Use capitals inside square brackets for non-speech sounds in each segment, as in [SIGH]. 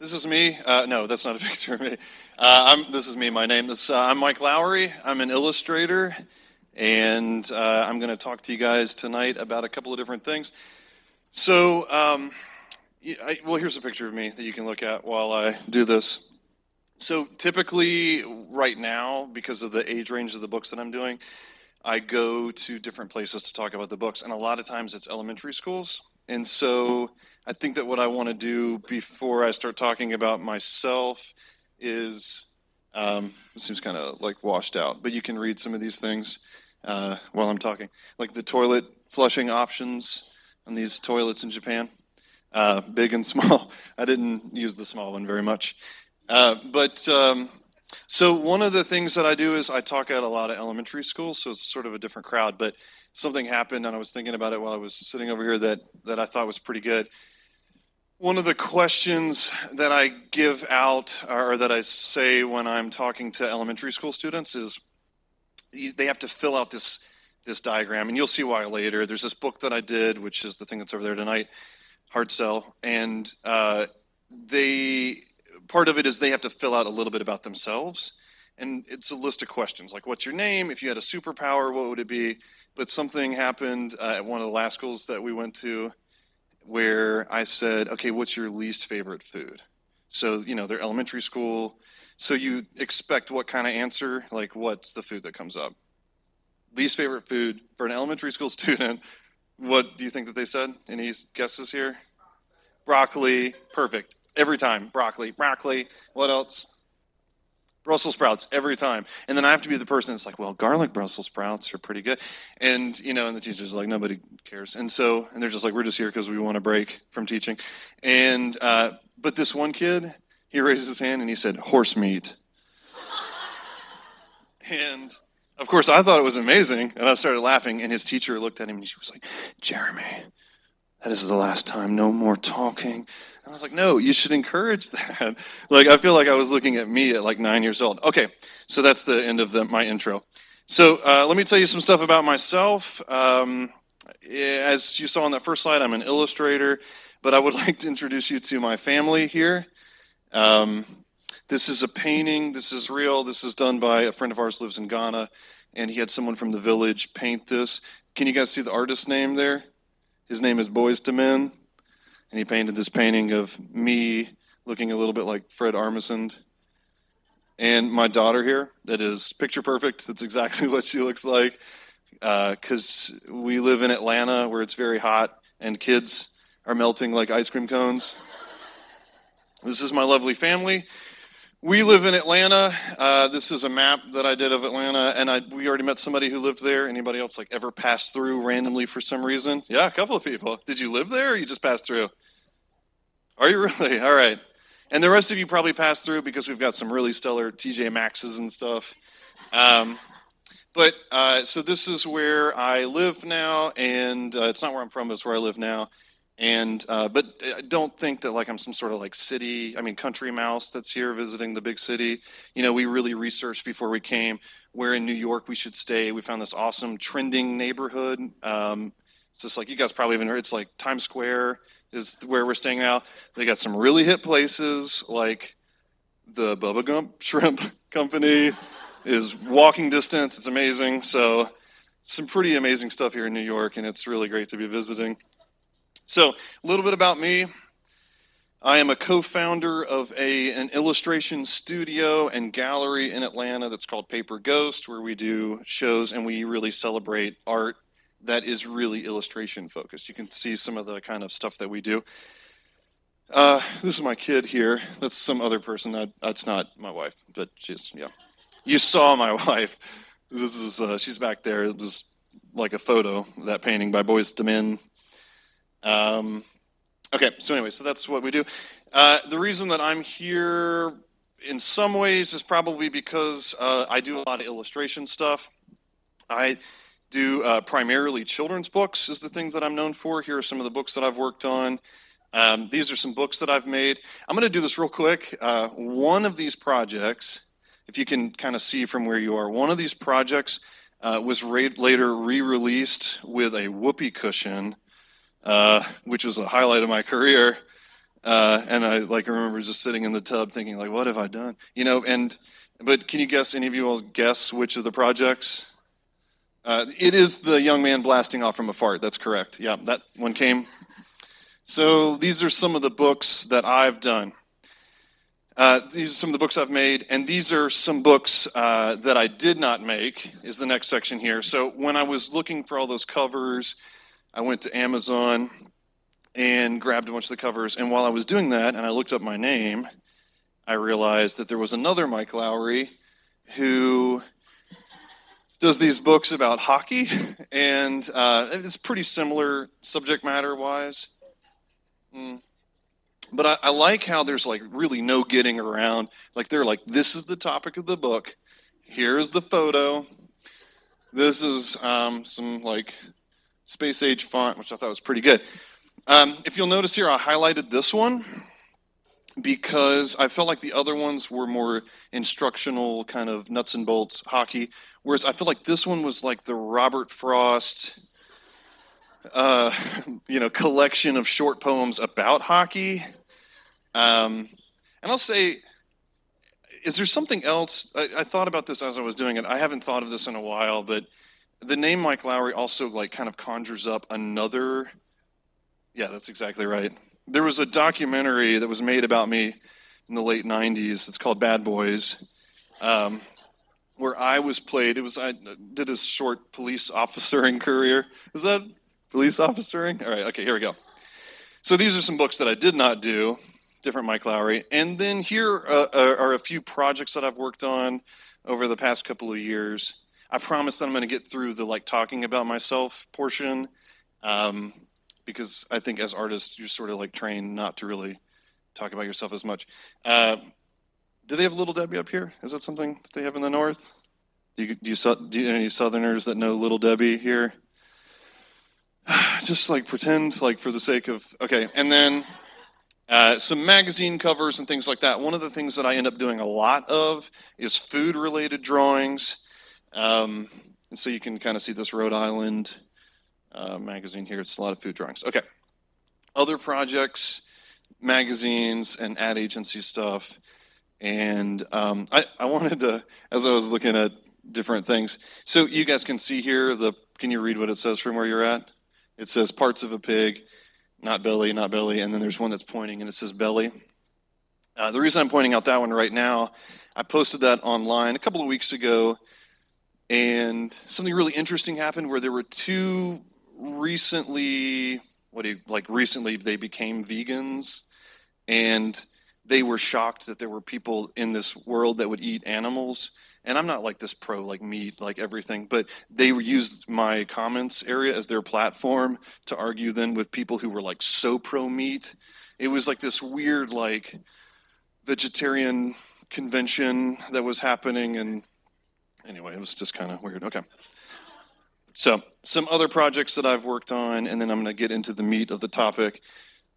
This is me. Uh, no, that's not a [LAUGHS] picture of me. Uh, this is me. My name is uh, I'm Mike Lowry. I'm an illustrator, and uh, I'm going to talk to you guys tonight about a couple of different things. So, um, I, well, here's a picture of me that you can look at while I do this. So, typically, right now, because of the age range of the books that I'm doing, I go to different places to talk about the books, and a lot of times it's elementary schools. And so I think that what I want to do before I start talking about myself is, um, it seems kind of like washed out, but you can read some of these things uh, while I'm talking, like the toilet flushing options on these toilets in Japan, uh, big and [LAUGHS] small. I didn't use the small one very much, uh, but um, so one of the things that I do is I talk at a lot of elementary schools, so it's sort of a different crowd, but something happened and I was thinking about it while I was sitting over here that, that I thought was pretty good. One of the questions that I give out or that I say when I'm talking to elementary school students is they have to fill out this this diagram, and you'll see why later. There's this book that I did, which is the thing that's over there tonight, Hard Sell, and uh, they part of it is they have to fill out a little bit about themselves, and it's a list of questions like what's your name? If you had a superpower, what would it be? But something happened uh, at one of the last schools that we went to where I said, okay, what's your least favorite food? So, you know, they're elementary school. So you expect what kind of answer? Like, what's the food that comes up? Least favorite food for an elementary school [LAUGHS] student. What do you think that they said? Any guesses here? Broccoli. Perfect. Every time. Broccoli. Broccoli. What else? Brussels sprouts every time. And then I have to be the person that's like, well, garlic Brussels sprouts are pretty good. And, you know, and the teacher's like, nobody cares. And so, and they're just like, we're just here because we want a break from teaching. And, uh, but this one kid, he raised his hand and he said, horse meat. and, of course, I thought it was amazing. And I started laughing. And his teacher looked at him and she was like, Jeremy, that is the last time. No more talking. I was like, no, you should encourage that. [LAUGHS] like, I feel like I was looking at me at like nine years old. Okay, so that's the end of the, my intro. So uh, let me tell you some stuff about myself. Um, as you saw on that first slide, I'm an illustrator, but I would [LAUGHS] like to introduce you to my family here. Um, this is a painting. This is real. This is done by a friend of ours lives in Ghana, and he had someone from the village paint this. Can you guys see the artist's name there? His name is Boys to Men and he painted this painting of me looking a little bit like Fred Armisen. And my daughter here, that is picture perfect. That's exactly [LAUGHS] what she looks like. Because uh, we live in Atlanta where it's very hot and kids are melting like ice cream cones. This is my lovely family. We live in Atlanta. Uh, this is a map that I did of Atlanta, and I, we already met somebody who lived there. Anybody else like ever passed through randomly for some reason? Yeah, a couple of people. Did you live there, or you just passed through? Are you really? [LAUGHS] All right. And the rest of you probably passed through because we've got some really stellar TJ Maxes and stuff. Um, but uh, so this is where I live now, and uh, it's not where I'm from, it's where I live now. And uh, but uh, don't think that like I'm some sort of like city, I mean country mouse that's here visiting the big city. You know, we really researched before we came where in New York we should stay. We found this awesome trending neighborhood. Um, it's just like you guys probably even heard. It's like Times Square is where we're staying now. They got some really hit places like the Bubba Gump [LAUGHS] Shrimp Company is walking distance. It's amazing. So some pretty amazing stuff here in New York, and it's really great to be visiting. So, a little bit about me. I am a co-founder of a, an illustration studio and gallery in Atlanta that's called Paper Ghost, where we do shows and we really celebrate art that is really illustration focused. You can see some of the kind of stuff that we do. Uh, this is my kid here. That's some other person. That, that's not my wife, but she's, yeah. You saw my [LAUGHS] wife. This is, uh, she's back there. It was like a photo, that painting by Boys to Men um, okay, so anyway, so that's what we do. Uh, the reason that I'm here in some ways is probably because uh, I do a lot of illustration stuff. I do uh, primarily children's books is the things that I'm known for. Here are some of the books that I've worked on. Um, these are some books that I've made. I'm going to do this real quick. Uh, one of these projects, if you can kind of see from where you are, one of these projects uh, was later re-released with a whoopee cushion uh, which was a highlight of my career. Uh, and I like remember just sitting in the tub thinking like, what have I done? You know, and but can you guess? Any of you will guess which of the projects? Uh, it is the young man blasting off from a fart. That's correct. Yeah, that one came. So these are some of the books that I've done. Uh, these are some of the books I've made, and these are some books uh, that I did not make, is the next section here. So when I was looking for all those covers, I went to Amazon and grabbed a bunch of the covers. And while I was doing that, and I looked up my name, I realized that there was another Mike Lowry who does these books about hockey, and uh, it's pretty similar subject matter wise. Mm. But I, I, like how there's like really no getting around. Like they're like, this is the topic of the book. Here's the photo. This is um, some like space age font, which I thought was pretty good. Um, if you'll notice here, I highlighted this one because I felt like the other ones were more instructional, kind of nuts and bolts hockey, whereas I feel like this one was like the Robert Frost, uh, you know, collection of short poems about hockey. Um, and I'll say, is there something else? I, I thought about this as I was doing it. I haven't thought of this in a while, but the name Mike Lowry also like kind of conjures up another. Yeah, that's exactly right there was a documentary that was made about me in the late 90s. It's called Bad Boys, um, where I was played. It was I did a short police officering [LAUGHS] career. Is that police officering? All right. Okay. Here we go. So these are some books that I did not do. Different Mike Lowry. And then here uh, uh are a few projects that I've worked on over the past couple of years. I promise that I'm going to get through the like talking about myself portion. Um, because I think as artists, you're sort of like trained not to really talk about yourself as much. Uh, do they have Little Debbie up here? Is that something that they have in the north? Do you, do you, do you any Southerners that know Little Debbie here? [SIGHS] Just like pretend, like for the sake of okay, and then uh, some magazine covers and things like that. One of the things that I end up doing a lot of is food-related drawings, um, and so you can kind of see this Rhode Island uh, magazine here. It's a lot of food drawings. Okay. Other projects, magazines, and ad agency stuff. And um, I, I wanted to, as I was looking at different things, so you guys can see here, the can you read what it says from where you're at? It says parts of a pig, not belly, not belly, and then there's one that's pointing and it says belly. Uh, the reason I'm pointing out that one right now, I posted that online a couple of weeks ago, and something really interesting happened where there were two recently, what do you, like recently they became vegans, and they were shocked that there were people in this world that would eat animals. And I'm not like this pro like meat, like everything, but they used my comments area as their platform to argue then with people who were like so pro meat. It was like this weird like vegetarian convention that was happening and anyway, it was just kind of weird. Okay. So, some other projects that I've worked on, and then I'm going to get into the meat of the topic.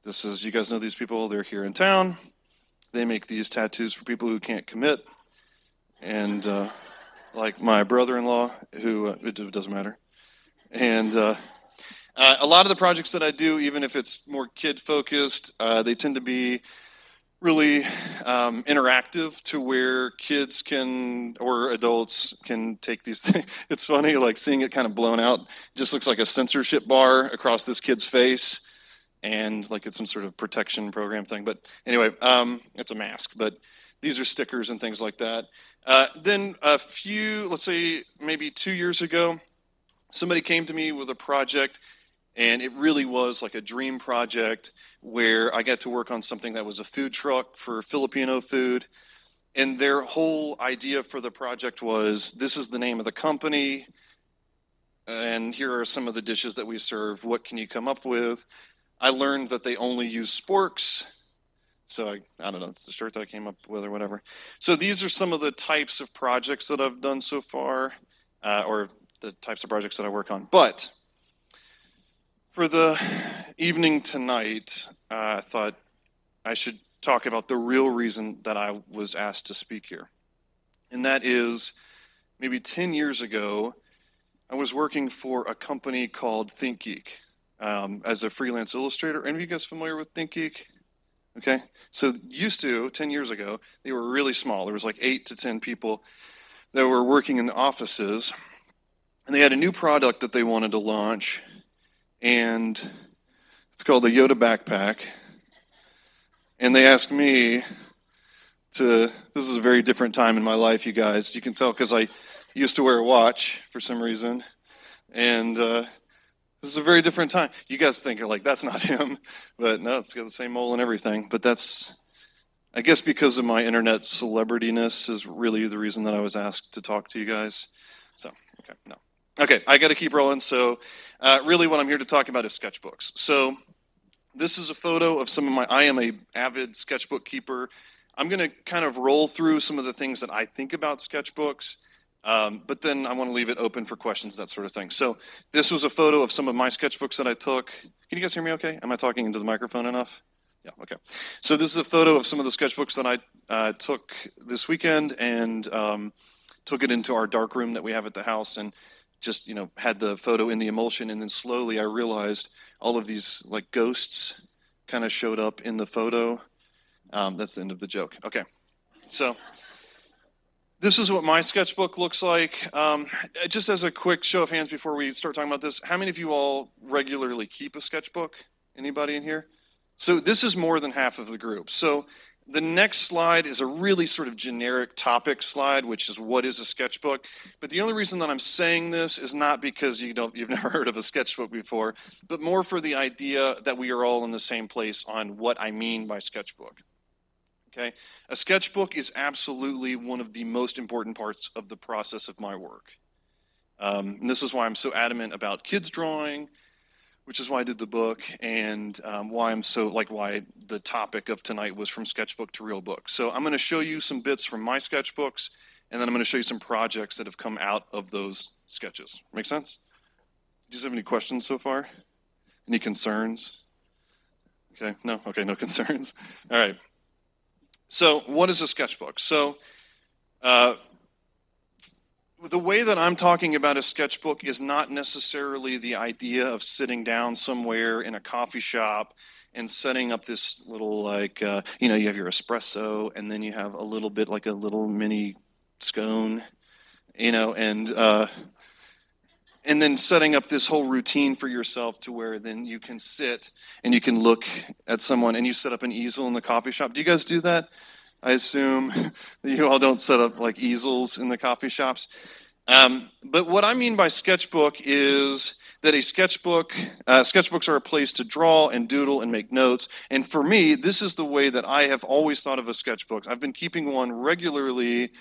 This is, you guys know these people, they're here in town. They make these tattoos for people who can't commit. And uh, like my brother in law, who, uh, it doesn't matter. And uh, uh, a lot of the projects that I do, even if it's more kid focused, uh, they tend to be really um, interactive to where kids can or adults can take these [LAUGHS] things. It's funny, like seeing it kind of blown out. It just looks like a censorship bar across this kid's face, and like it's some sort of protection program thing. But anyway, um, it's a mask. But these are stickers and things like that. Uh, then a few, let's say maybe two years ago, somebody came to me with a project and it really was like a dream project where I got to work on something that was a food truck for Filipino food. And their whole idea for the project was this is the name of the company, and here are some of the dishes that we serve. What can you come up with? I learned that they only use sporks. So I, I don't know, it's the shirt that I came up with or whatever. So these are some of the types of projects that I've done so far, uh, or the types of projects that I work on. But for the evening tonight, uh, I thought I should talk about the real reason that I was asked to speak here. And that is maybe 10 years ago, I was working for a company called ThinkGeek um, as a freelance illustrator. Any of you guys familiar with ThinkGeek? Okay? So, used to, 10 years ago, they were really small. There was like 8 to 10 people that were working in the offices. And they had a new product that they wanted to launch. And it's called the Yoda Backpack. And they asked me to, this is a very different time in my life, you guys. You can tell because I used to wear a watch for some reason. And uh, this is a very different time. You guys think you're like, that's not [LAUGHS] him. But no, it's got the same mole and everything. But that's, I guess, because of my internet celebrityness is really the reason that I was asked to talk to you guys. So, okay, no. Okay, I got to keep rolling. So, uh, really, what I'm here to talk about is sketchbooks. So, this is a photo of some of my. I am a avid sketchbook keeper. I'm going to kind of roll through some of the things that I think about sketchbooks. Um, but then I want to leave it open for questions, that sort of thing. So this was a photo of some of my sketchbooks that I took. Can you guys hear me okay? Am I talking into the microphone enough? Yeah, okay. So this is a photo of some of the sketchbooks that I uh, took this weekend and um, took it into our dark room that we have at the house and just, you know, had the photo in the emulsion. And then slowly I realized all of these like ghosts kind of showed up in the photo. Um, that's the end of the joke. Okay. So this is what my sketchbook looks like. Um, just as a quick show of hands before we start talking about this, how many of you all regularly keep a sketchbook? Anybody in here? So this is more than half of the group. So the next slide is a really sort of generic topic slide, which is what is a sketchbook. But the only reason that I'm saying this is not because you don't, you've [LAUGHS] never heard of a sketchbook before, but more for the idea that we are all in the same place on what I mean by sketchbook. Okay? A sketchbook is absolutely one of the most important parts of the process of my work. Um, and this is why I'm so adamant about kids drawing, which is why I did the book, and um, why I'm so, like, why the topic of tonight was from sketchbook to real book. So I'm going to show you some bits from my sketchbooks, and then I'm going to show you some projects that have come out of those sketches. Make sense? Do you have any questions so far? Any concerns? Okay, no? Okay, no [LAUGHS] concerns. All right. So, what is a sketchbook? So, uh, the way that I'm talking about a sketchbook is not necessarily the idea of sitting down somewhere in a coffee shop and setting up this little, like, uh, you know, you have your espresso and then you have a little bit like a little mini scone, you know, and, uh, and then setting up this whole routine for yourself to where then you can sit and you can look at someone and you set up an easel in the coffee shop. Do you guys do that? I assume [LAUGHS] that you all don't set up like easels in the coffee shops. Um, but what I mean by sketchbook is that a sketchbook, uh, sketchbooks are a place to draw and doodle and make notes. And for me, this is the way that I have always thought of a sketchbook. I've been keeping one regularly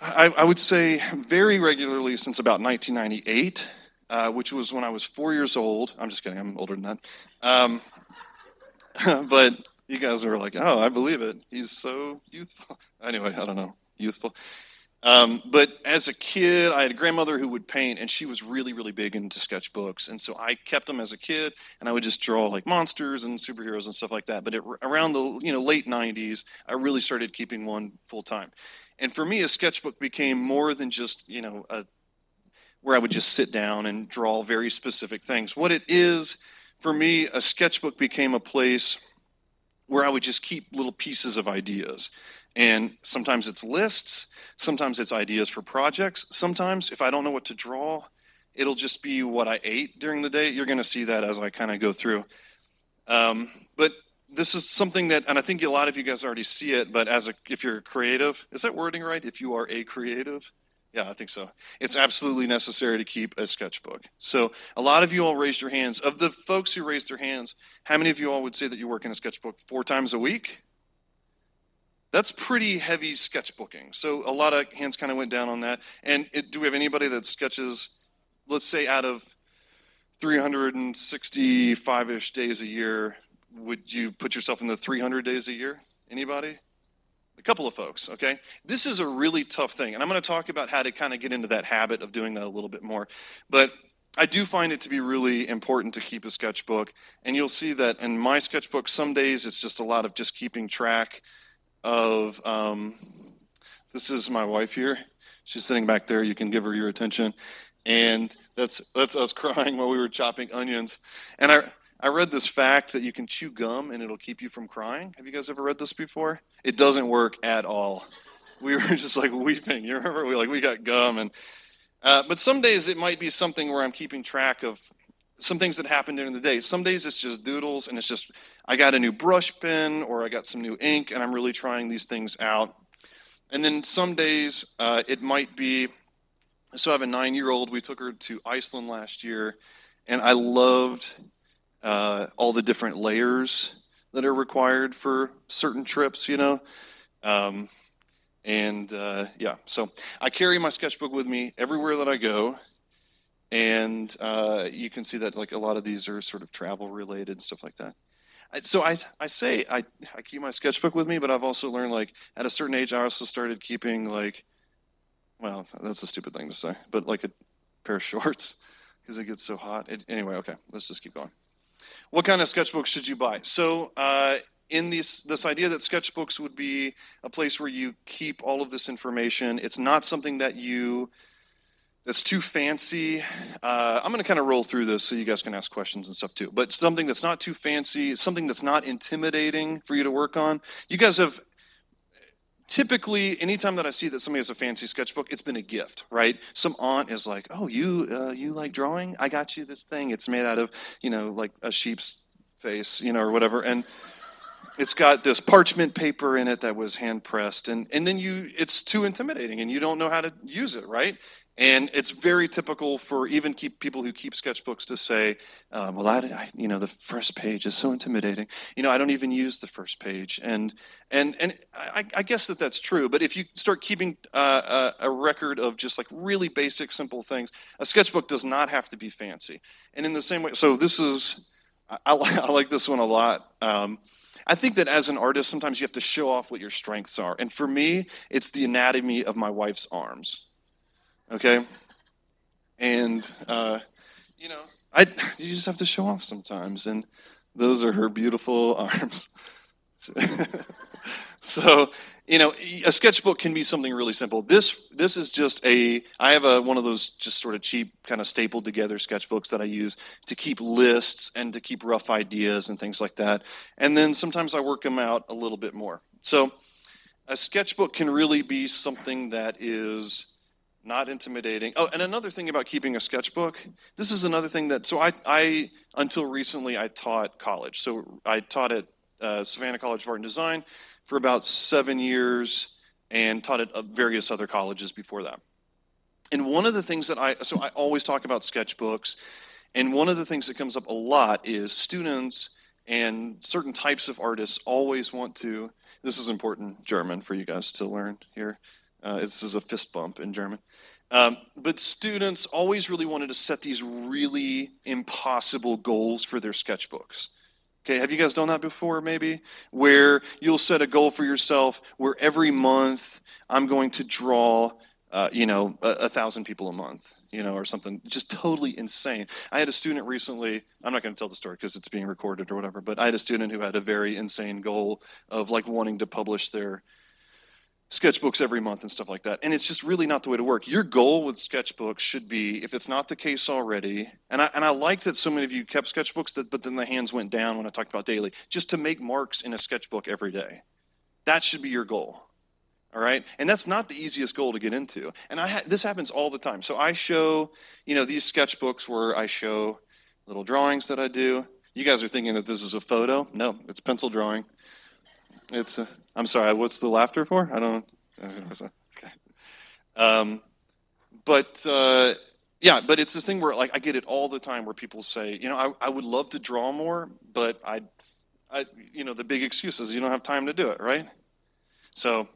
I, I would say very regularly since about 1998, uh, which was when I was four years old. I'm just kidding, I'm older than that. Um, [LAUGHS] but you guys were like, oh, I believe it. He's so youthful. [LAUGHS] Anyway, I don't know, youthful. Um, but as a kid, I had a grandmother who would paint, and she was really, really big into sketchbooks. And so I kept them as a kid, and I would just draw like monsters and superheroes and stuff like that. But it, around the you know late 90s, I really started keeping one full time. And for me, a sketchbook became more than just, you know, a, where I would just sit down and draw very specific things. What it is, for me, a sketchbook became a place where I would just keep little pieces of ideas. And sometimes it's lists, sometimes it's ideas for projects. Sometimes, if I don't know what to draw, it'll just be what I ate during the day. You're going to see that as I kind of go through. Um, but this is something that, and I think a lot of you guys already see it, but as a, if you're a creative, is that wording right? If you are a creative? Yeah, I think so. It's absolutely necessary to keep a sketchbook. So a lot of you all raised your hands. Of the folks who raised their hands, how many of you all would say that you work in a sketchbook four times a week? That's pretty heavy sketchbooking. So a lot of hands kind of went down on that. And it, do we have anybody that sketches, let's say out of 365-ish days a year, would you put yourself in the 300 days a year? Anybody? A couple of folks, okay? This is a really tough thing, and I'm going to talk about how to kind of get into that habit of doing that a little bit more. But I do find it to be really important to keep a sketchbook, and you'll see that in my sketchbook, some days it's just a lot of just keeping track of. Um, this is my wife here. She's sitting back there. You can give her your attention, and that's that's us [LAUGHS] crying while we were chopping onions. And I I read this fact that you can chew gum and it'll keep you from crying. Have you guys ever read this before? It doesn't work at all. We were [LAUGHS] just like weeping. You remember? We like we got gum and. Uh, but some days it might be something where I'm keeping track of some things that happen during the day. Some days it's just doodles and it's just I got a new brush pen or I got some new ink and I'm really trying these things out. And then some days uh, it might be so I have a nine year old. We took her to Iceland last year, and I loved uh, all the different layers that are required for certain trips, you know. Um, and uh, yeah, so I carry my sketchbook with me everywhere that I go. And uh, you can see that like a lot of these are sort of travel related and stuff like that. I, so I, I say I, I keep my sketchbook with me, but I've also learned like at a certain age I also started keeping like well, that's a stupid thing to say, but like a pair of [LAUGHS] shorts because it gets so hot. It, anyway, okay, let's just keep going. What kind of sketchbooks should you buy? So, uh, in this this idea that sketchbooks would be a place where you keep all of this information, it's not something that you that's too fancy. Uh, I'm going to kind of roll through this so you guys can ask questions and stuff too. But something that's not too fancy, something that's not intimidating for you to work on. You guys have typically anytime that i see that somebody has a fancy sketchbook it's been a gift right? Some aunt is like oh you uh, you like drawing? I got you this thing. It's made out of you know like a sheep's face you know or whatever. And it's got this parchment paper in it that was hand pressed and and then you it's too intimidating and you don't know how to use it right and it's very typical for even keep people who keep sketchbooks to say, um, "Well, I, I, you know, the first page is so intimidating. You know, I don't even use the first page." And and and I, I guess that that's true. But if you start keeping uh, a, a, record of just like really basic, simple things, a sketchbook does not have to be fancy. And in the same way, so this is, I, I, I like this one a lot. Um, I think that as an artist, sometimes you have to show off what your strengths are. And for me, it's the anatomy of my wife's arms. Okay? And, uh, you know, I, you just have to show off sometimes. And those are her beautiful [LAUGHS] arms. [LAUGHS] so, you know, a sketchbook can be something really simple. This this is just a I have a one of those just sort of cheap kind of stapled together sketchbooks that I use to keep lists and to keep rough ideas and things like that. And then sometimes I work them out a little bit more. So, a sketchbook can really be something that is not intimidating. Oh, and another thing about keeping a sketchbook, this is another thing that, so I, I until recently, I taught college. So I taught at uh, Savannah College of Art and Design for about seven years and taught at uh, various other colleges before that. And one of the things that I, so I always talk about sketchbooks, and one of the things that comes up a lot is students and certain types of artists always want to, this is important German for you guys to learn here. Uh, this is a fist bump in German. Um, but students always really wanted to set these really impossible goals for their sketchbooks. Okay, have you guys done that before, maybe? Where you'll set a goal for yourself where every month I'm going to draw, uh, you know, a, a thousand people a month, you know, or something just totally insane. I had a student recently, I'm not going to tell the story because it's being recorded or whatever, but I had a student who had a very insane goal of like wanting to publish their sketchbooks every month and stuff like that. And it's just really not the way to work. Your goal with sketchbooks should be, if it's not the case already, and I, and I liked that so many of you kept sketchbooks, that, but then the hands went down when I talked about daily, just to make marks in a sketchbook every day. That should be your goal. All right, and that's not the easiest goal to get into. And I ha- this happens all the time. So I show, you know, these sketchbooks where I show little drawings that I do. You guys are thinking that this is a photo. No, it's pencil drawing. It's. I'm sorry. What's the laughter for? I don't. Okay. Um, but uh, yeah, but it's this thing where like I get it all the time where people say, you know, I, I would love to draw more, but I, I, you know, the big excuse is you don't have time to do it, right? So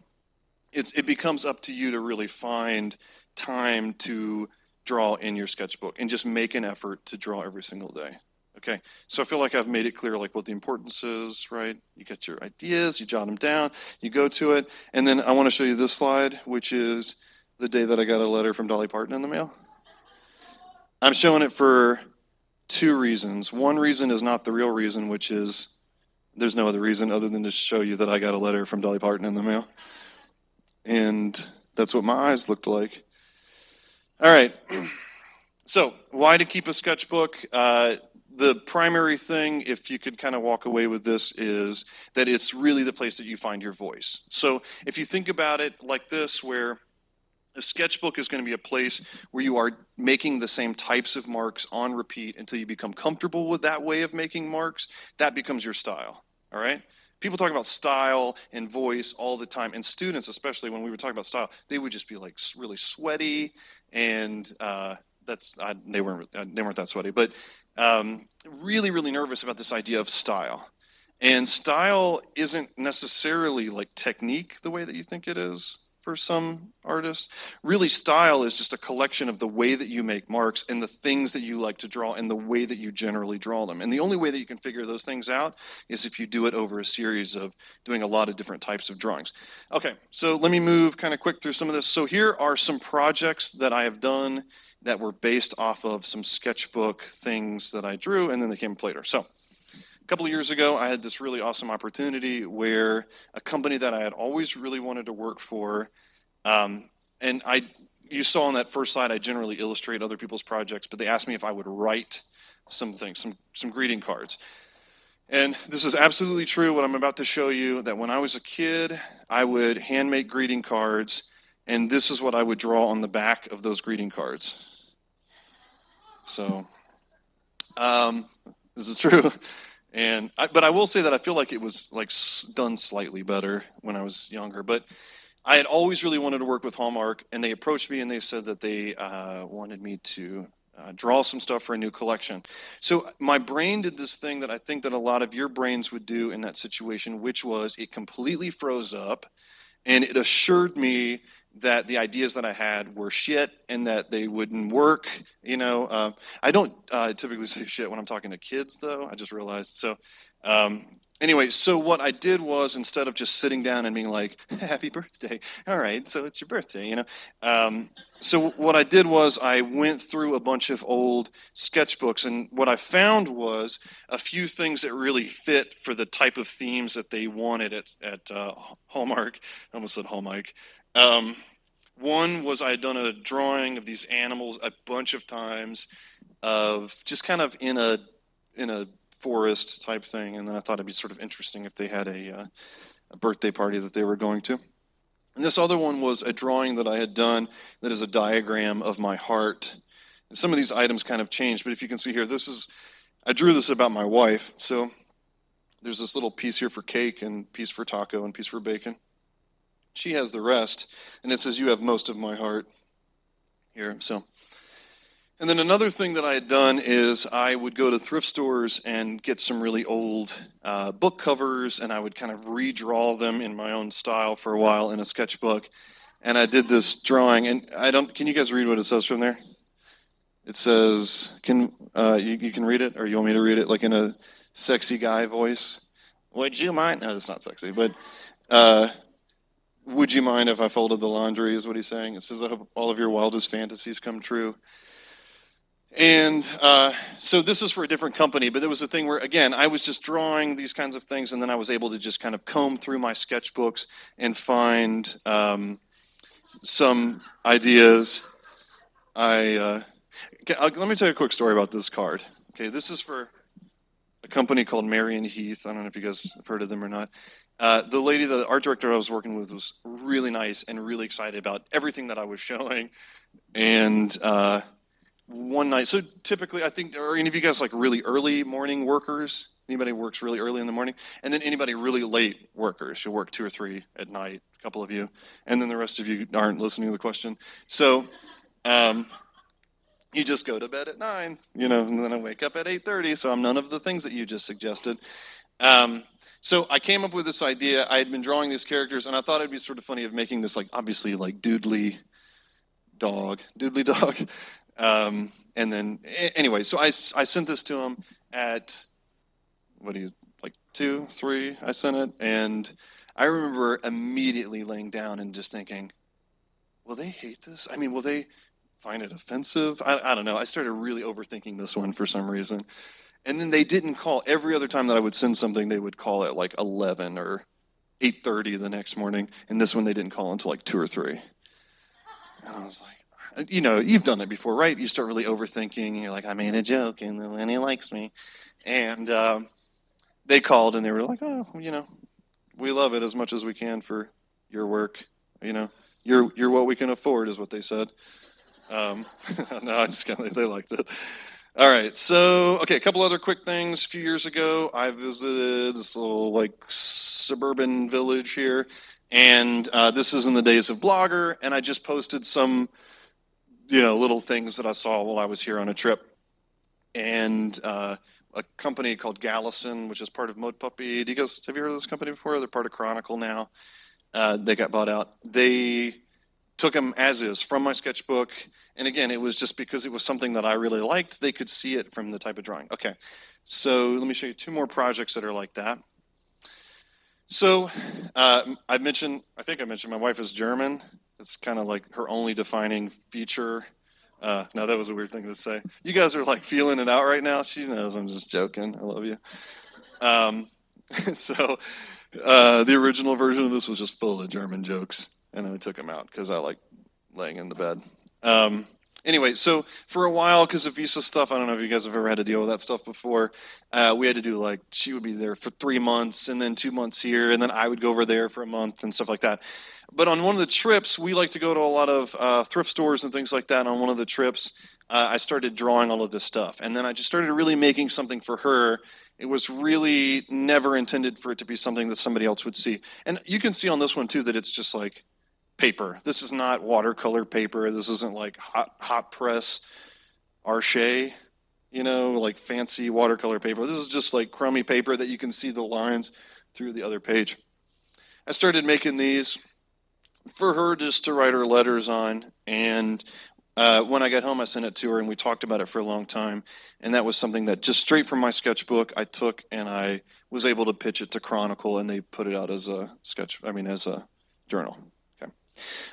it's it becomes up to you to really find time to draw in your sketchbook and just make an effort to draw every single day. Okay, so I feel like I've made it clear like what the importance is, right? You get your ideas, you jot them down, you go to it, and then I want to show you this slide, which is the day that I got a letter from Dolly Parton in the mail. I'm showing it for two reasons. One reason is not the real reason, which is there's no other reason other than to show you that I got a letter from Dolly Parton in the mail. And that's what my eyes looked like. All right. [CLEARS THROAT] So, why to keep a sketchbook? Uh, the primary thing, if you could kind of walk away with this, is that it's really the place that you find your voice. So if you think about it like this, where a sketchbook is going to be a place where you are making the same types of marks on repeat until you become comfortable with that way of making marks. That becomes your style. All right? People talk about style and voice all the time, and students, especially when we were talking about style, they would just be like really sweaty, and uh, that's I, they weren't uh, they weren't that sweaty, but um, really really nervous about this idea of style. And style isn't necessarily like technique the way that you think it is for some artists. Really, style is just a collection of the way that you make marks and the things that you like to draw and the way that you generally draw them. And the only way that you can figure those things out is if you do it over a series of doing a lot of different types of drawings. Okay, so let me move kind of quick through some of this. So here are some projects that I have done that were based off of some sketchbook things that I drew, and then they came later. So a couple of years ago, I had this really awesome opportunity where a company that I had always really wanted to work for, um, and I, you saw on that first slide, I generally illustrate other people's projects, but they asked me if I would write some things, some, some greeting cards. And this is absolutely true, what I'm about to show you, that when I was a kid, I would hand make greeting cards, and this is what I would draw on the back of those greeting cards. So, um, this is true. And I, but I will say that I feel like it was like done slightly better when I was younger. But I had always really wanted to work with Hallmark, and they approached me and they said that they uh, wanted me to uh, draw some stuff for a new collection. So my brain did this thing that I think that a lot of your brains would do in that situation, which was it completely froze up, and it assured me that the ideas that I had were shit and that they wouldn't work. You know, uh, I don't uh, typically [LAUGHS] say shit when I'm talking to kids, though. I just realized. So, um, anyway, so what I did was instead of just sitting down and being like, [LAUGHS] "Happy birthday," [LAUGHS] all right, so it's your birthday, you know. Um, so what I did was I went through a bunch of old sketchbooks, and what I found was a few things that really fit for the type of themes that they wanted at at uh, Hallmark. I almost said Hallmark. Um, one was I had done a drawing of these animals a bunch of times, of just kind of in a in a forest type thing, and then I thought it'd be sort of interesting if they had a, uh, a birthday party that they were going to. And this other one was a drawing that I had done that is a diagram of my heart. And some of these items kind of changed, but if you can see here, this is I drew this about my wife. So there's this little piece here for cake and piece for taco and piece for bacon. She has the rest. And it says, You have most of my heart here. So. And then another thing that I had done is I would go to thrift stores and get some really old uh, book covers, and I would kind of redraw them in my own style for a while in a sketchbook. And I did this drawing, and I don't. Can you guys read what it says from there? It says, "Can uh, you, you can read it, or you want me to read it like in a sexy guy voice? Would you mind? No, that's not sexy, but uh, would you mind if I folded the laundry, is what he's saying. It says, I hope all of your wildest fantasies come true. And uh, so this is for a different company, but there was a thing where, again, I was just drawing these kinds of things, and then I was able to just kind of comb through my sketchbooks and find um, some ideas. I uh, let me tell you a quick story about this card. Okay, this is for a company called Marian Heath. I don't know if you guys have heard of them or not. Uh, the lady, the art director I was working with, was really nice and really excited about everything that I was showing. And uh, one night, so typically, I think, are any of you guys like really early morning workers? Anybody works really early in the morning? And then anybody really late workers? You work two or three at night, a couple of you. And then the rest of you aren't listening to the question. So, um, you just go to bed at nine, you know, and then I wake up at 8:30. So I'm none of the things that you just suggested. Um, so I came up with this idea. I had been drawing these characters, and I thought it'd be sort of funny of making this like obviously like doodly dog, doodly [LAUGHS] dog. Um, and then anyway, so I, I sent this to him at what do you like two, three? I sent it, and I remember immediately laying down and just thinking, will they hate this? I mean, will they find it offensive? I, I don't know. I started really overthinking this one for some reason. And then they didn't call. Every other time that I would send something, they would call at like 11 or 8:30 the next morning. And this one they didn't call until like two or three. And I was like, you know, you've done it before, right? You start really overthinking, and you're like, I made a joke, and then he likes me. And um, they called, and they were like, oh, you know, we love it as much as we can for your work. You know, you're you're what we can afford, is what they said. Um, [LAUGHS] no, I just kind of they liked it. All right, so okay, a couple other quick things. A few years ago, I visited this little like suburban village here, and uh, this is in the days of Blogger, and I just posted some, you know, little things that I saw while I was here on a trip, and uh, a company called Galison, which is part of Mudpuppy. Do you guys have you heard of this company before? They're part of Chronicle now. Uh, they got bought out. They took them as is from my sketchbook. And again, it was just because it was something that I really liked. They could see it from the type of drawing. Okay, so let me show you two more projects that are like that. So uh, I mentioned, I think I mentioned my wife is German. It's kind of like her only defining feature. Uh, now that was a weird thing to say. You guys are like feeling it out right now. She knows I'm just joking. I love you. Um, [LAUGHS] so uh, the original version of this was just full of German jokes and I took him out because I like laying in the bed. Um, anyway, so for a while, because of visa stuff, I don't know if you guys have ever had to deal with that stuff before. Uh, we had to do like she would be there for three months, and then two months here, and then I would go over there for a month and stuff like that. But on one of the trips, we like to go to a lot of uh, thrift stores and things like that. And on one of the trips, uh, I started drawing all of this stuff, and then I just started really making something for her. It was really never intended for it to be something that somebody else would see. And you can see on this one too that it's just like paper. This is not watercolor paper. This isn't like hot hot press Arches, you know, like fancy watercolor paper. This is just like crummy paper that you can see the lines through the other page. I started making these for her just to write her letters on, and uh, when I got home, I sent it to her, and we talked about it for a long time. And that was something that just straight from my sketchbook I took, and I was able to pitch it to Chronicle, and they put it out as a sketch. I mean, as a journal.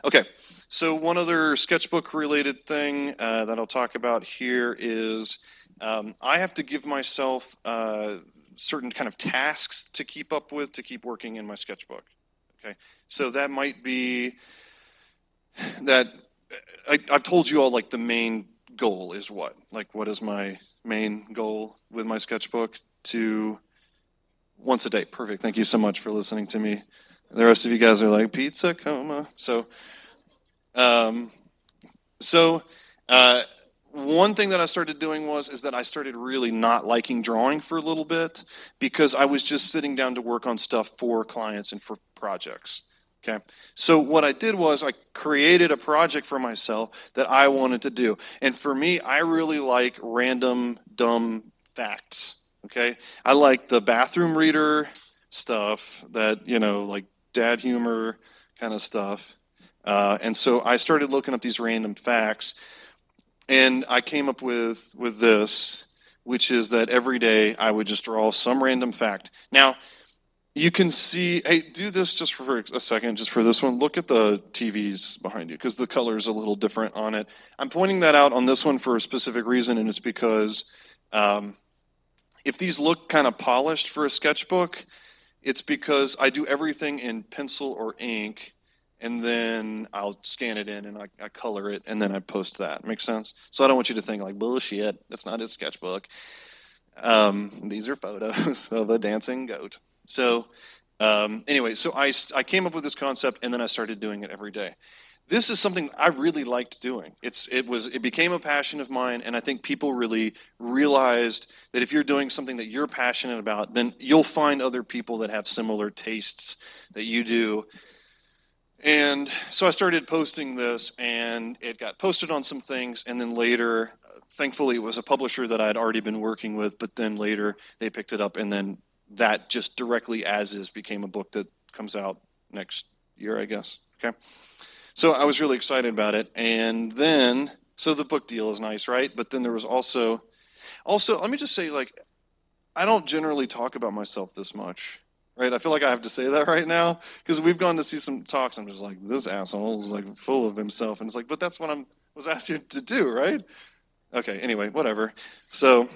Okay, so one other sketchbook related thing uh, that I'll talk about here is um, I have to give myself uh, certain kind of tasks to keep up with to keep working in my sketchbook. Okay, so that might be that I, I've told you all like the main goal is what? Like, what is my main goal with my sketchbook? To once a day. Perfect. Thank you so much for listening to me. The rest of you guys are like pizza coma. So, um, so uh, one thing that I started doing was is that I started really not liking drawing for a little bit because I was just sitting down to work on stuff for clients and for projects. Okay. So what I did was I created a project for myself that I wanted to do. And for me, I really like random dumb facts. Okay. I like the bathroom reader stuff that, you know, like dad humor kind of stuff. Uh, and so I started looking up these random facts, and I came up with with this, which is that every day I would just draw some random fact. Now, you can see. Hey, do this just for a second, just for this one. Look at the TVs behind you because the color is a little different on it. I'm pointing that out on this one for a specific reason, and it's because um, if these look kind of polished for a sketchbook, it's because I do everything in pencil or ink, and then I'll scan it in and I, I color it, and then I post that. Makes sense? So I don't want you to think like bullshit. That's not his sketchbook. Um, these are photos [LAUGHS] of a dancing goat. So um, anyway, so I, I came up with this concept, and then I started doing it every day this is something I really liked doing. It's it was it became a passion of mine, and I think people really realized that if you're doing something that you're passionate about, then you'll find other people that have similar tastes that you do. And so I started posting this, and it got posted on some things, and then later, thankfully, it was a publisher that I'd already been working with, but then later they picked it up, and then that just directly as is became a book that comes out next year, I guess. Okay. So I was really excited about it. And then, so the book deal is nice, right? But then there was also, also, let me just say, like, I don't generally talk about myself this much, right? I feel like I have to say that [LAUGHS] right now because we've gone to see some talks. I'm just like, this asshole is like full of himself, and it's like, but that's what I'm was asked you to do, right? Okay. Anyway, whatever. So,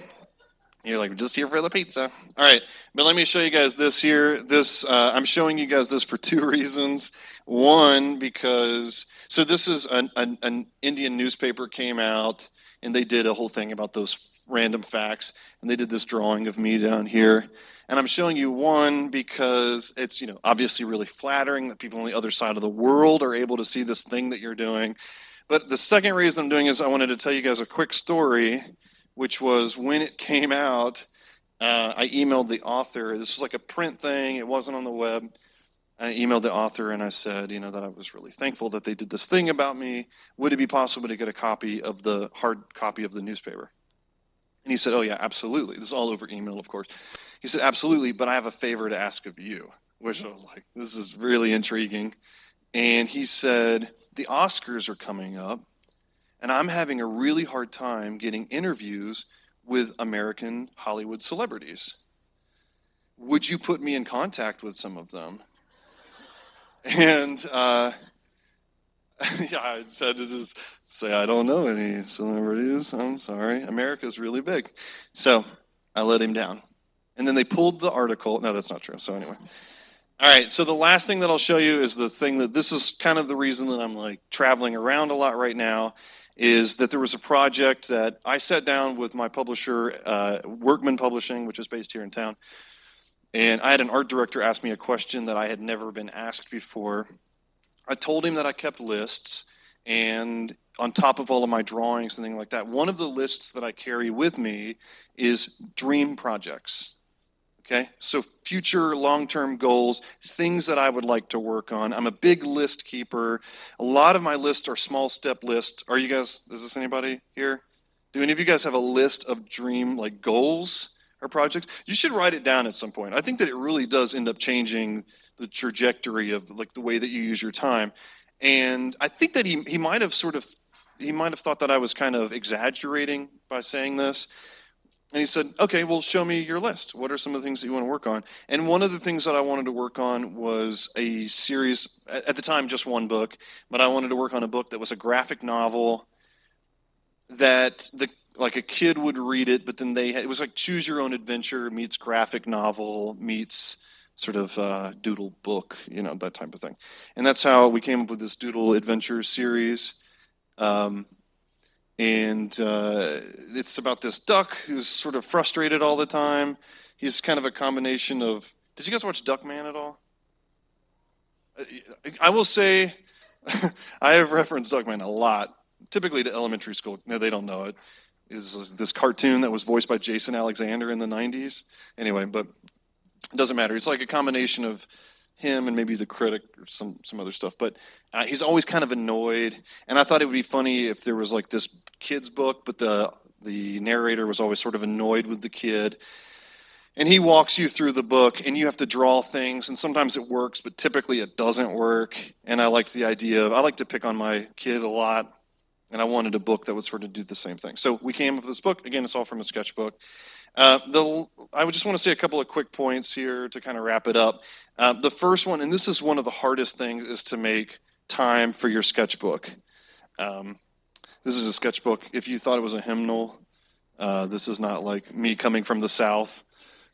You're like, just here for the pizza. All right, but let me show you guys this here. This uh, I'm showing you guys this for two [LAUGHS] reasons. One, because so this is an, an, an Indian newspaper came out and they did a whole thing about those random facts, and they did this drawing of me down here. And I'm showing you one because it's you know obviously really flattering that people on the other side of the world are able to see this thing that you're doing. But the second reason I'm doing is I wanted to tell you guys a quick story which was when it came out, uh, I emailed the author. This is like a print thing, it wasn't on the web. I emailed the author and I said, you know, that I was really thankful that they did this thing about me. Would it be possible to get a copy of the hard copy of the newspaper? And he said, oh, yeah, absolutely. This is all over email, of course. He said, absolutely, but I have a favor to ask of you, which I was like, this is really intriguing. And he said, the Oscars are coming up and I'm having a really hard time getting interviews with American Hollywood celebrities. Would you put me in contact with some of them? And uh, [LAUGHS] yeah, I said to just say, I don't know any celebrities. I'm sorry. America's really big. So I let him down. And then they pulled the article. No, that's not true. So anyway. All right, so the last thing that I'll show you is the thing that this is kind of the reason that I'm like traveling around a lot right now is that there was a project that I sat down with my publisher, uh, Workman Publishing, which is based here in town, and I had an art director ask me a question that I had never been asked before. I told him that I kept lists, and on top of all of my drawings and things like that, one of the lists that I carry with me is dream projects. Okay, so future long term goals, things that I would like to work on. I'm a big list keeper. A lot of my lists are small step lists. Are you guys, is this anybody here? Do any of you guys have a list of dream like goals or projects? You should write it down at some point. I think that it really does end up changing the trajectory of like the way that you use your time. And I think that he, he might have sort of he might have thought that I was kind of exaggerating by saying this. And he said, okay, well, show me your list. What are some of the things that you want to work on? And one of the things that I wanted to work on was a series, at the time, just one book, but I wanted to work on a book that was a graphic novel that the like a kid would read it, but then they had, it was like choose your own adventure meets graphic novel meets sort of uh, doodle book, you know, that type of thing. And that's how we came up with this doodle adventure series. Um, and uh, it's about this duck who's sort of frustrated all the time. He's kind of a combination of. Did you guys watch Duckman at all? Uh, I will say, [LAUGHS] I have referenced Duckman a lot, typically to elementary school. No, they don't know it. Is this cartoon that was voiced by Jason Alexander in the 90s? Anyway, but it doesn't matter. It's like a combination of him and maybe the critic or some some other stuff. But uh, he's always kind of annoyed, and I thought it would be funny if there was like this kid's book, but the the narrator was always sort of annoyed with the kid. And he walks you through the book, and you have to draw things, and sometimes it works, but typically it doesn't work. And I liked the idea of I like to pick on my kid a lot, and I wanted a book that would sort of do the same thing. So we came up with this book. Again, it's all from a sketchbook. Uh, the, I would just want to say a couple of quick points here to kind of wrap it up. Uh, the first one, and this is one of the hardest things, is to make time for your sketchbook. Um, this is a sketchbook. If you thought it was a hymnal, uh, this is not like me coming from the South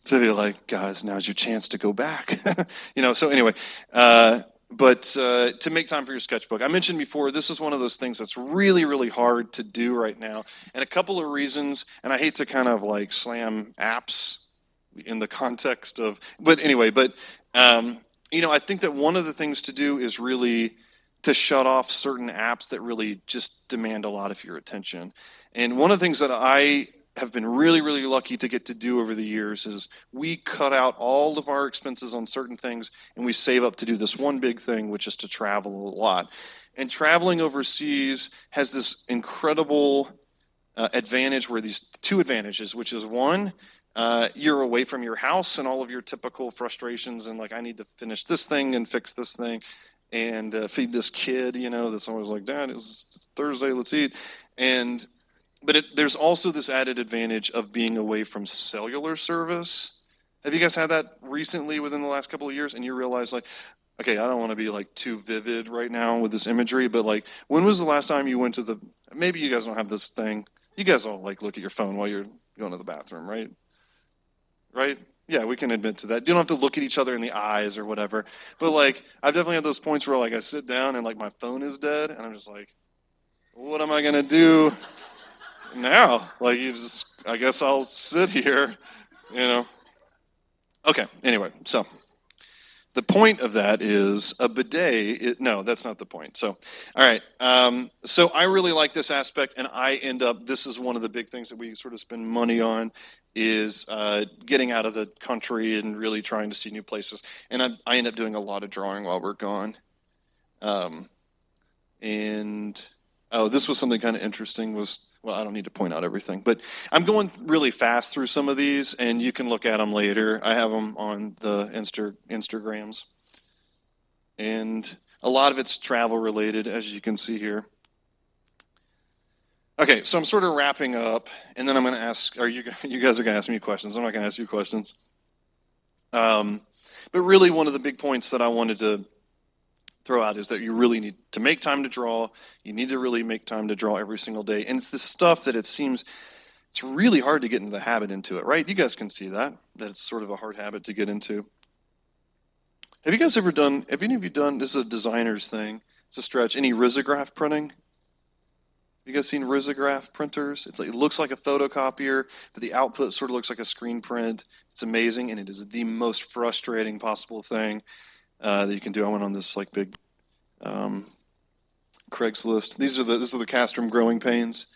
to be like, guys, now's your chance to go back. [LAUGHS] you know, so anyway, uh, but uh, to make time for your sketchbook. I mentioned before, this is one of those things that's really, really hard to do right now. And a couple of reasons, and I hate to kind of like slam apps in the context of, but anyway, but, um, you know, I think that one of the things to do is really to shut off certain apps that really just demand a lot of your attention. And one of the things that I have been really, really lucky to get to do over the years is we cut out all of our expenses on certain things and we save up to do this one big thing, which is to travel a lot. And traveling overseas has this incredible uh, advantage where these two advantages, which is one, uh, you're away from your house and all of your typical frustrations and like I need to finish this thing and fix this thing and uh, feed this kid, you know, that's always like, Dad, it's Thursday, let's eat. And but it, there's also this added advantage of being away from cellular service. Have you guys had that recently within the last couple of years? And you realize, like, okay, I don't want to be like too vivid right now with this imagery, but like, when was the last time you went to the? Maybe you guys don't have this thing. You guys all like look at your phone while you're going to the bathroom, right? right? Yeah, we can admit to that. You don't have to look at each other in the eyes or whatever. But like, I've definitely had those points where like I sit down and like my phone is dead, and I'm just like, what am I gonna do now? Like, you just, I guess I'll sit here, you know. Okay. Anyway, so the point of that is a bidet. It, no, that's not the point. So, all right. Um, so I really like this aspect, and I end up. This is one of the big things that we sort of spend money on is uh, getting out of the country and really trying to see new places. And I, I end up doing a lot of drawing while we're gone. Um, and oh, this was something kind of interesting. Was well, I don't need to point out everything, but I'm going really fast through some of these, and you can look at them later. I have them on the Insta Instagrams, and a lot of it's travel related, as you can see here. Okay, so I'm sort of wrapping up, and then I'm going to ask. Are you [LAUGHS] you guys are going to ask me questions? I'm not going to ask you questions. Um, but really, one of the big points that I wanted to throw out is that you really need to make time to draw. You need to really make time to draw every single day. And it's this stuff that it seems it's really hard to get into the habit into it, right? You guys can see that, that it's sort of a hard habit to get into. Have you guys ever done, have any of you done, this is a designer's thing, it's a stretch, any risograph printing? You guys seen risograph printers? It's like, it looks like a photocopier, but the output sort of looks like a screen print. It's amazing, and it is the most frustrating possible thing uh, that you can do. I went on this like big um, Craigslist. These are the these are the castrum growing pains.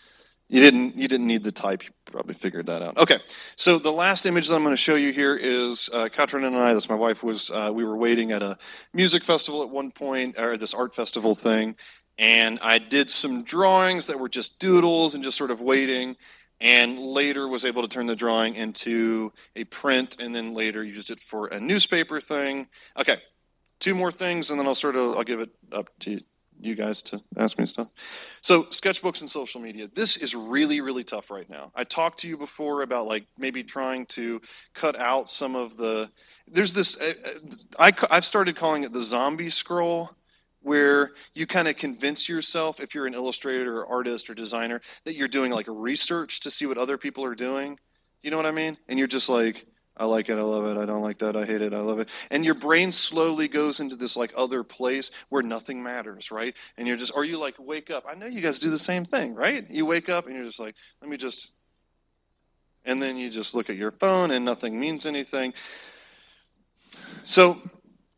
You didn't you didn't need the type. You probably figured that out. Okay, so the last image that I'm going to show you here is uh, Katrin and I. That's my wife. Was uh, we were waiting at a music festival at one point, or this art festival thing, and I did some drawings that were just doodles and just sort of waiting. And later was able to turn the drawing into a print, and then later used it for a newspaper thing. Okay, two more things, and then I'll sort of I'll give it up to you guys to ask me stuff. So sketchbooks and social media. This is really really tough right now. I talked to you before about like maybe trying to cut out some of the. There's this. I I've started calling it the zombie scroll. Where you kind of convince yourself, if you're an illustrator or artist or designer, that you're doing like research to see what other people are doing. You know what I mean? And you're just like, I like it, I love it, I don't like that, I hate it, I love it. And your brain slowly goes into this like other place where nothing matters, right? And you're just, or you like wake up. I know you guys do the same thing, right? You wake up and you're just like, let me just, and then you just look at your phone and nothing means anything. So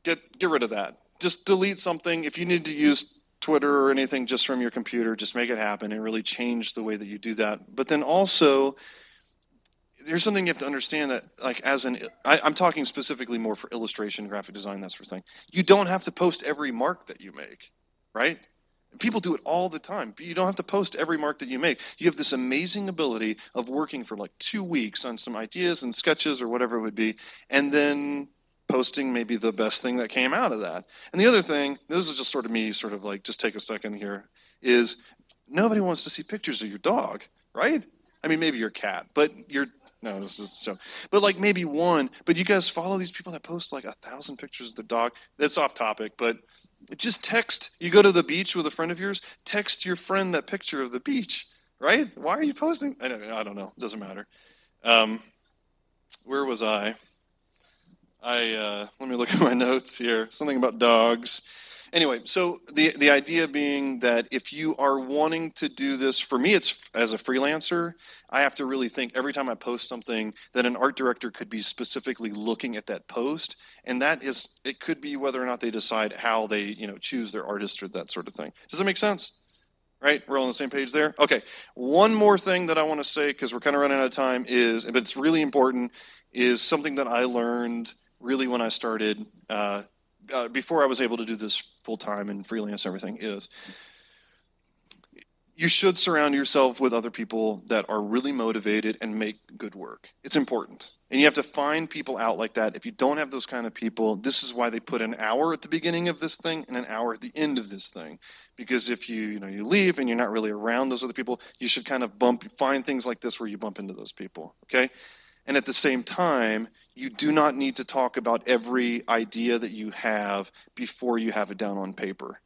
get, get rid of that. Just delete something. If you need to use Twitter or anything just from your computer, just make it happen and really change the way that you do that. But then also, there's something you have to understand that like as an I, i'm talking specifically more for illustration graphic design that sort of thing. You don't have to post every mark that you make right? People do it all the time but you don't have to post every mark that you make. You have this amazing ability of working for like two weeks on some ideas and sketches or whatever it would be and then posting maybe the best thing that came out of that. And the other thing this is just sort of me sort of like just take a second here is nobody wants to see pictures of your dog right? I mean, maybe your cat, but your no, this is so. But like maybe one. But you guys follow these people that post like a thousand pictures of the dog. That's off topic, but just text. You go to the beach with a friend of yours. Text your friend that picture of the beach, right? Why are you posting? I don't, I don't know. Doesn't matter. Um, where was I? I uh, let me look at my [LAUGHS] notes here. Something about dogs. Anyway, so the the idea being that if you are wanting to do this, for me, it's as a freelancer, I have to really think every time I post something that an art director could be specifically looking at that post, and that is it could be whether or not they decide how they you know choose their artist or that sort of thing. Does that make sense? Right? We're all on the same page there. Okay. One more thing that I want to say because we're kind of running out of time is, but it's really important, is something that I learned really when I started. Uh, uh, before I was able to do this full time and freelance and everything is you should surround yourself with other people that are really motivated and make good work. It's important. And you have to find people out like that. If you don't have those kind of people, this is why they put an hour at the beginning of this thing and an hour at the end of this thing. Because if you, you know, you leave and you're not really around those other people, you should kind of bump find things like this where you bump into those people, okay? And at the same time, you do not need to talk about every idea that you have before you have it down on paper.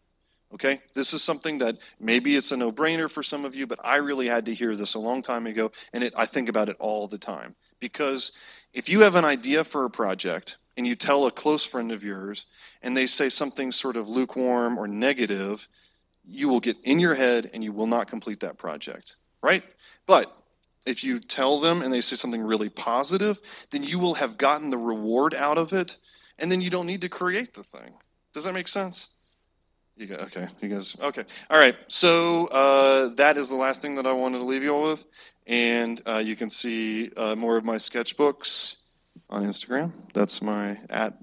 Okay? This is something that maybe it's a no brainer for some of you, but I really had to hear this a long time ago, and it, I think about it all the time. Because if you have an idea for a project and you tell a close friend of yours and they say something sort of lukewarm or negative, you will get in your head and you will not complete that project, right? But if you tell them and they say something really positive, then you will have gotten the reward out of it and then you don't need to create the thing. Does that make sense? You go, okay, you guys, okay. All right, so uh, that is the last thing that I wanted to leave you all with. And uh, you can see uh, more of my sketchbooks on Instagram. That's my at